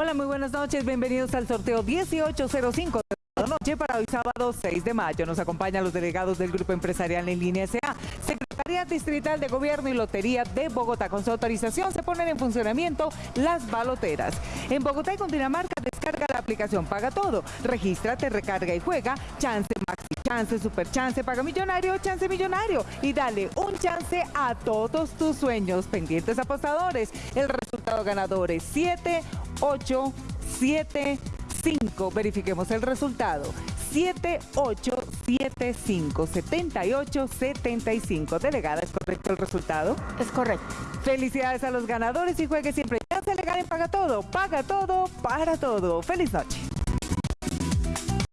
Hola, muy buenas noches. Bienvenidos al sorteo 1805 de la noche para hoy sábado 6 de mayo. Nos acompañan los delegados del Grupo Empresarial en Línea SA, Secretaría Distrital de Gobierno y Lotería de Bogotá. Con su autorización se ponen en funcionamiento las baloteras. En Bogotá y Cundinamarca descarga la aplicación Paga Todo. Regístrate, recarga y juega. Chance Maxi Chance, Super Chance, Paga Millonario, Chance Millonario. Y dale un chance a todos tus sueños. Pendientes apostadores. El resultado ganador es 7, 8, 7, 5. Verifiquemos el resultado. 7875 7875. Delegada, ¿es correcto el resultado? Es correcto. Felicidades a los ganadores y juegue siempre. Ya se legal en Paga Todo. Paga todo para todo. Feliz noche.